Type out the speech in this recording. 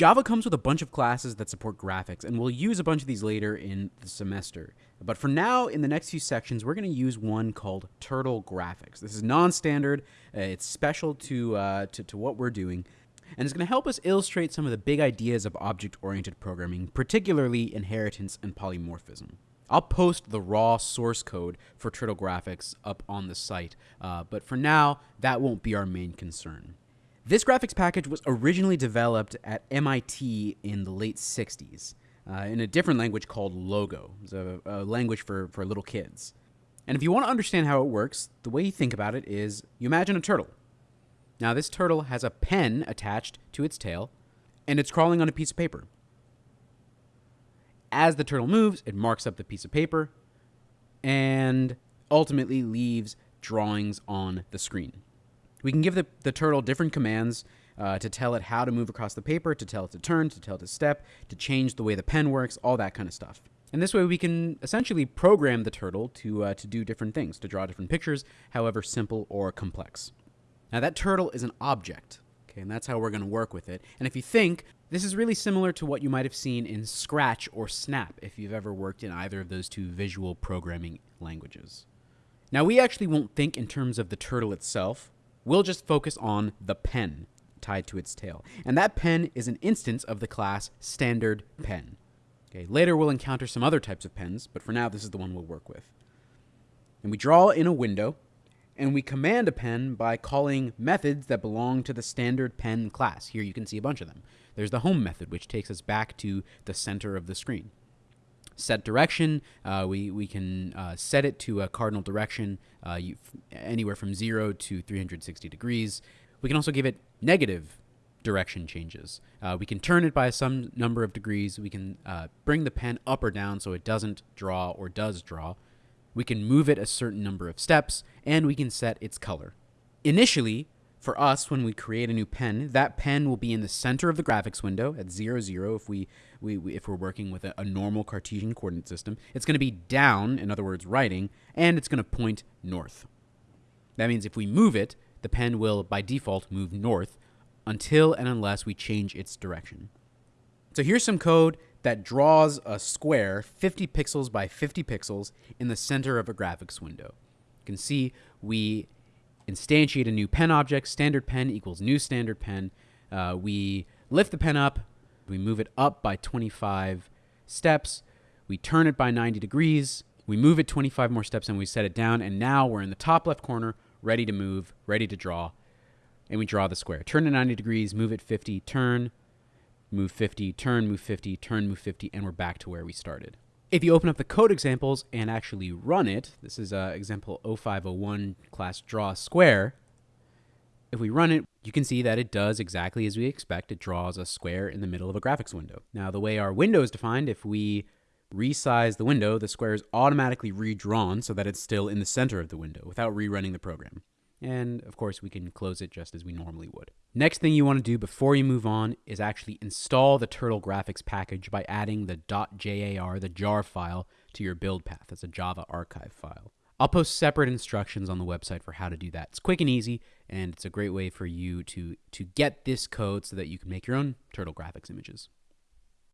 Java comes with a bunch of classes that support graphics, and we'll use a bunch of these later in the semester. But for now, in the next few sections, we're going to use one called Turtle Graphics. This is non-standard. Uh, it's special to, uh, to, to what we're doing, and it's going to help us illustrate some of the big ideas of object-oriented programming, particularly inheritance and polymorphism. I'll post the raw source code for Turtle Graphics up on the site, uh, but for now, that won't be our main concern. This graphics package was originally developed at MIT in the late 60s uh, in a different language called Logo. It's a, a language for, for little kids. And if you want to understand how it works, the way you think about it is you imagine a turtle. Now, this turtle has a pen attached to its tail, and it's crawling on a piece of paper. As the turtle moves, it marks up the piece of paper and ultimately leaves drawings on the screen. We can give the, the turtle different commands uh, to tell it how to move across the paper, to tell it to turn, to tell it to step, to change the way the pen works, all that kind of stuff. And this way we can essentially program the turtle to, uh, to do different things, to draw different pictures, however simple or complex. Now that turtle is an object, okay, and that's how we're going to work with it. And if you think, this is really similar to what you might have seen in Scratch or Snap if you've ever worked in either of those two visual programming languages. Now we actually won't think in terms of the turtle itself, We'll just focus on the pen tied to its tail. And that pen is an instance of the class standard pen. Okay, later we'll encounter some other types of pens, but for now this is the one we'll work with. And we draw in a window, and we command a pen by calling methods that belong to the standard pen class. Here you can see a bunch of them. There's the home method, which takes us back to the center of the screen set direction. Uh, we, we can uh, set it to a cardinal direction uh, you, anywhere from 0 to 360 degrees. We can also give it negative direction changes. Uh, we can turn it by some number of degrees. We can uh, bring the pen up or down so it doesn't draw or does draw. We can move it a certain number of steps, and we can set its color. Initially, for us, when we create a new pen, that pen will be in the center of the graphics window at 0, 0 if, we, we, we if we're working with a, a normal Cartesian coordinate system. It's going to be down, in other words, writing, and it's going to point north. That means if we move it, the pen will, by default, move north until and unless we change its direction. So here's some code that draws a square 50 pixels by 50 pixels in the center of a graphics window. You can see we instantiate a new pen object. Standard pen equals new standard pen. Uh, we lift the pen up. We move it up by 25 steps. We turn it by 90 degrees. We move it 25 more steps and we set it down. And now we're in the top left corner, ready to move, ready to draw. And we draw the square. Turn it 90 degrees, move it 50, turn, move 50, turn, move 50, turn, move 50, and we're back to where we started. If you open up the code examples and actually run it, this is uh, example 0501 class draw square. If we run it, you can see that it does exactly as we expect. It draws a square in the middle of a graphics window. Now, the way our window is defined, if we resize the window, the square is automatically redrawn so that it's still in the center of the window without rerunning the program. And of course, we can close it just as we normally would. Next thing you want to do before you move on is actually install the Turtle graphics package by adding the .jar, the jar file, to your build path. That's a Java archive file. I'll post separate instructions on the website for how to do that. It's quick and easy, and it's a great way for you to, to get this code so that you can make your own Turtle graphics images.